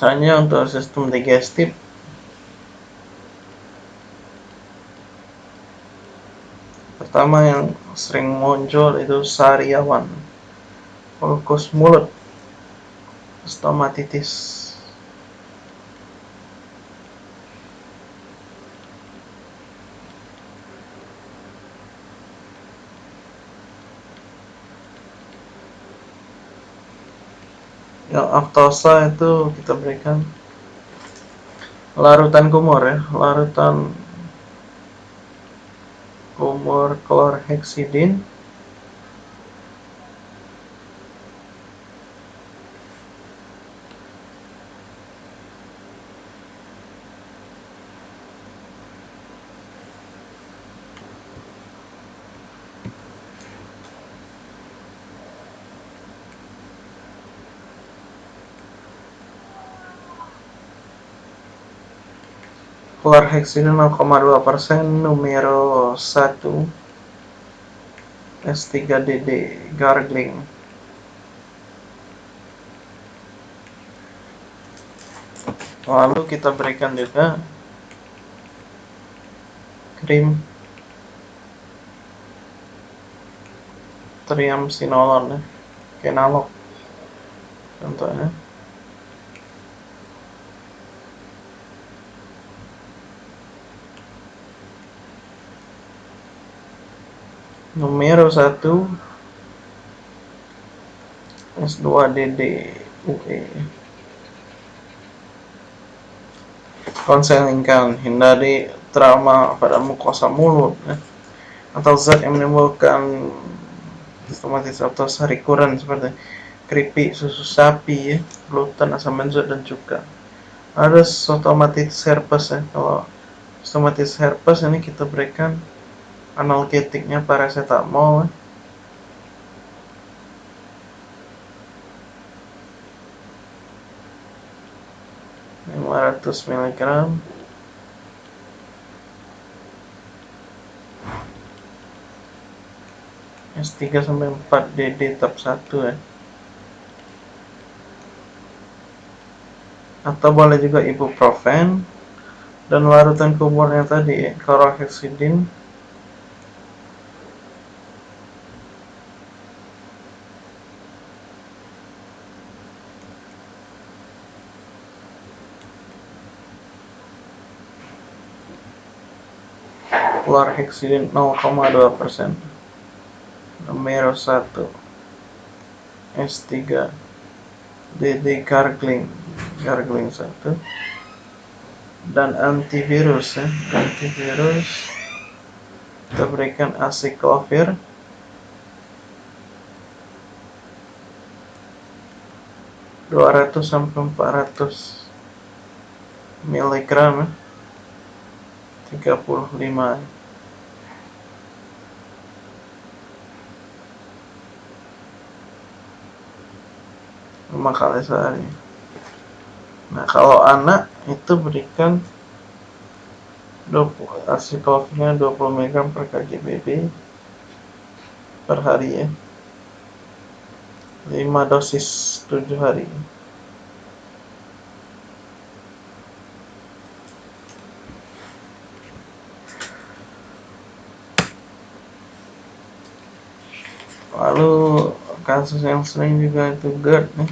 Misalnya untuk sistem digestif. Pertama yang sering muncul itu sariawan. Ulkus mulut. Stomatitis yang aftosa itu kita berikan larutan kumur ya larutan kumur klorhexidin Chlorhexidin 0,2% numero 1 S3DD gargling. Lalu kita berikan juga krim triamcinolon ya kenalog contohnya numero 1 S2DD UE konselingkan hindari trauma pada mukosa mulut ya. atau zat yang menimbulkan stomatitis atau sarikuran seperti keripik susu sapi ya, gluten asam benzoat dan cuka. Ada stomatitis herpes ya. Kalau stomatitis herpes ini kita berikan analgetiknya paracetamol. 500 mg S3 sampai 4 DD tab 1 ya. Atau boleh juga ibuprofen dan larutan kumurnya tadi chlorhexidin chlorhexidin 0,2% numero 1 S3 DD gargling. Gargling 1 dan antivirus ya antivirus. Kita berikan aciclovir dua ratus sampai empat ratus miligram ya tiga puluh lima. 5 kali sehari. Nah kalau anak itu berikan 20 asiklovirnya 20 mg per kgbb per hari ya. 5 dosis 7 hari lalu kasus yang sering juga itu GERD nih